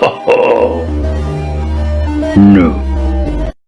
no.